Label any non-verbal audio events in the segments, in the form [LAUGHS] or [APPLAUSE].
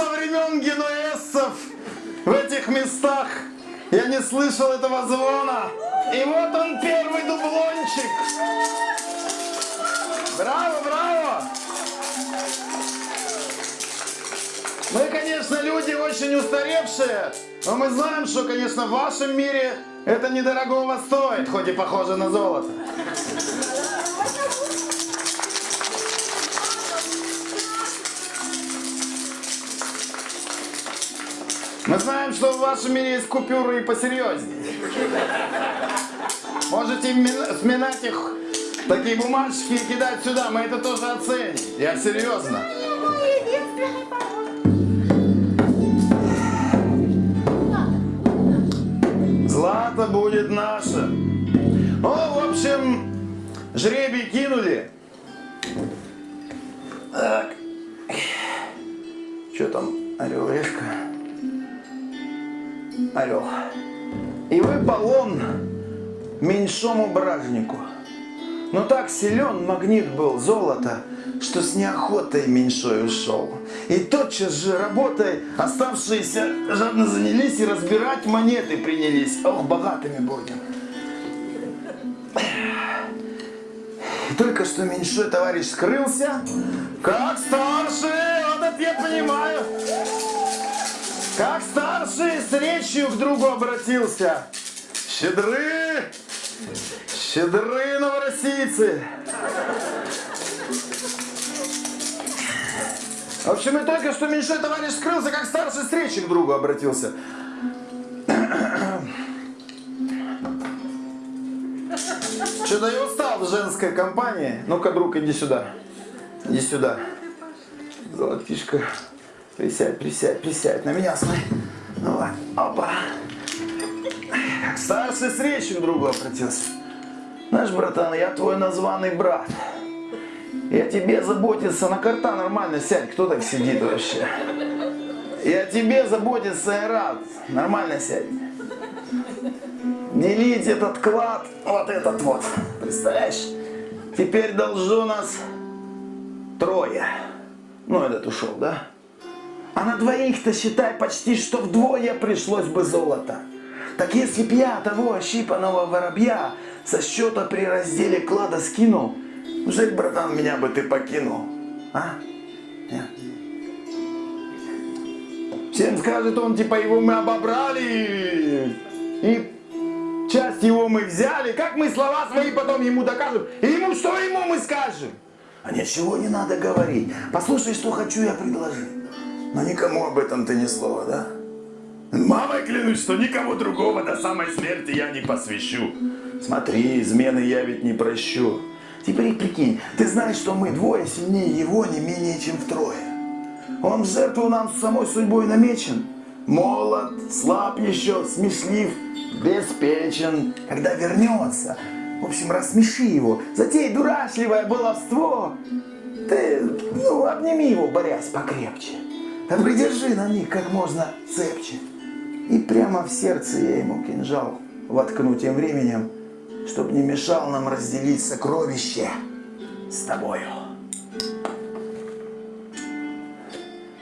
со времен генуэзцев в этих местах я не слышал этого звона. И вот он первый дублончик. Браво, браво! Мы, конечно, люди очень устаревшие, но мы знаем, что, конечно, в вашем мире это недорогого стоит, хоть и похоже на золото. Мы знаем, что в вашем мире есть купюры и посерьезнее. Можете сминать их, такие бумажки и кидать сюда, мы это тоже оценим. Я серьезно. Злато будет наше. Ну, в общем, жребий кинули. Так. Что там, орел решка? Орел. И выпал он меньшому бражнику. Но так силен магнит был золота, что с неохотой меньшой ушел. И тотчас же работой оставшиеся жадно занялись и разбирать монеты принялись. Ох, богатыми будем. И только что меньшой товарищ скрылся, как старший, вот это я понимаю. Как старший с речью к другу обратился. Щедры, щедры новороссийцы. В общем, и только что меньшой товарищ скрылся, как старший с к другу обратился. Что-то я устал в женской компании. Ну-ка, друг, иди сюда. Иди сюда. Золотишко. Присядь, присядь, присядь. На меня смотри. Ну вот, опа. Старший с другу обратился. Знаешь, братан, я твой названный брат. Я тебе заботиться, на карта нормально сядь, кто так сидит вообще? Я тебе заботиться и рад, нормально сядь. Делить этот клад, вот этот вот, представляешь? Теперь должно нас трое. Ну, этот ушел, да? А на двоих-то, считай, почти что вдвое пришлось бы золото. Так если б я того ощипанного воробья со счета при разделе клада скинул, Жаль, братан, меня бы ты покинул. А? Нет. Всем скажет он, типа, его мы обобрали. И часть его мы взяли. Как мы слова свои потом ему докажем? И ему что ему мы скажем? А ничего не надо говорить. Послушай, что хочу я предложить. Но никому об этом ты ни слова, да? Мамой клянусь, что никого другого до самой смерти я не посвящу. Смотри, измены я ведь не прощу. Теперь прикинь, ты знаешь, что мы двое сильнее его не менее чем втрое. Он в жертву нам с самой судьбой намечен. Молод, слаб еще, смешлив, беспечен. Когда вернется, в общем, рассмеши его, затей дурашливое баловство. Ты, ну, обними его, борясь покрепче. Да придержи на них как можно цепче. И прямо в сердце я ему кинжал воткну тем временем, чтоб не мешал нам разделить сокровище с тобою.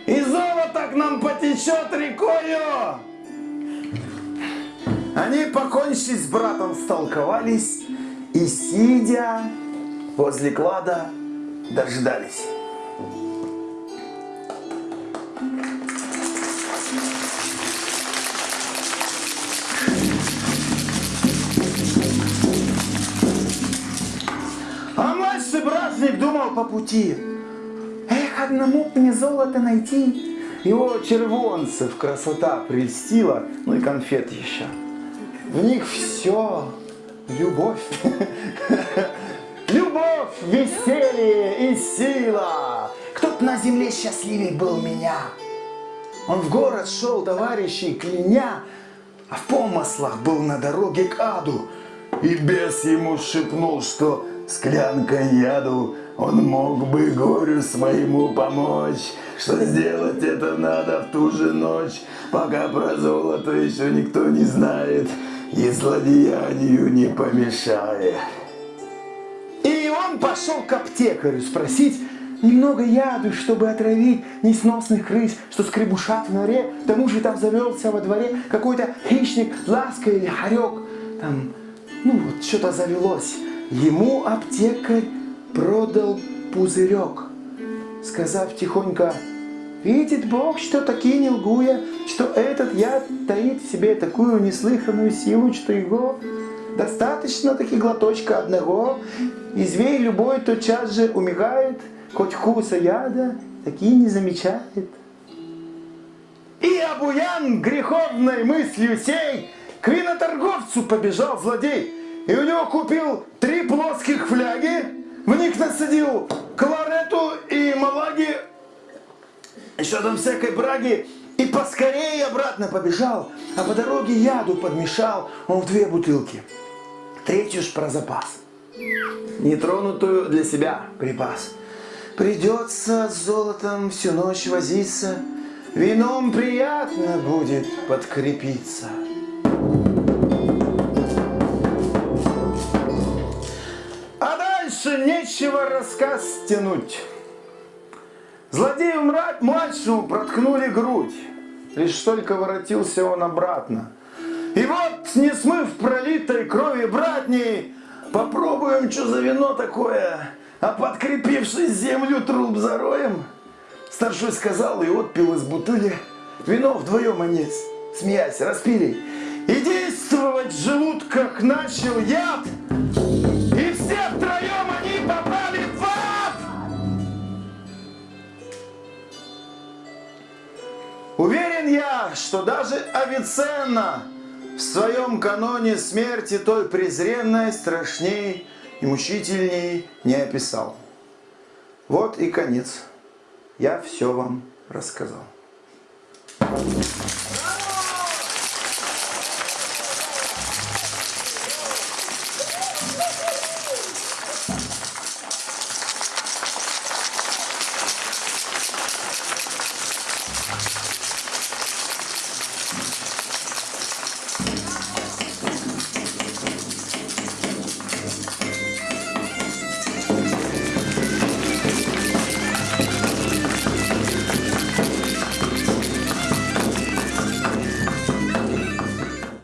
И золото к нам потечет рекою. Они, покончив с братом, столковались и, сидя возле клада, дождались. Праздник думал по пути. Эх, одному мне золото найти. Его червонцев красота прельстила, ну и конфет еще. В них все любовь. [LAUGHS] Любовь, веселье и сила. Кто-то на земле счастливей был меня. Он в город шел, товарищей, кляня, а в помыслах был на дороге к аду. И бес ему шепнул, что склянкой яду он мог бы горю своему помочь, что сделать это надо в ту же ночь, пока про золото еще никто не знает и злодеянию не помешает. И он пошел к аптекарю спросить, немного яду, чтобы отравить несносных крыс, что скребушат в норе. К тому же там завелся во дворе какой-то хищник, ласка или хорек. Там, ну вот, что-то завелось. Ему аптекарь продал пузырек, сказав тихонько, Видит Бог, что такие не лгуя, что этот яд таит в себе такую неслыханную силу, что его достаточно таки глоточка одного, и зверь любой тотчас же умирает, хоть вкуса яда такие не замечает. И обуян греховной мыслью сей к виноторговцу побежал злодей, и у него купил три плоских фляги, в них насадил кларету и малаги еще там всякой браги, и поскорее обратно побежал, а по дороге яду подмешал он в две бутылки. Третью ж про запас. Нетронутую для себя припас. Придется с золотом всю ночь возиться, Вином приятно будет подкрепиться. Нечего рассказ тянуть. Злодею младшему проткнули грудь. Лишь только воротился он обратно. И вот, не смыв пролитой крови братней, попробуем, что за вино такое, а подкрепившись землю труп зароем. Старшой сказал и отпил из бутыли. Вино вдвоем они, смеясь, распили. И действовать в желудках начал яд. Что даже Авиценна в своем каноне смерти той презренной, страшней и мучительней не описал. Вот и конец. Я все вам рассказал.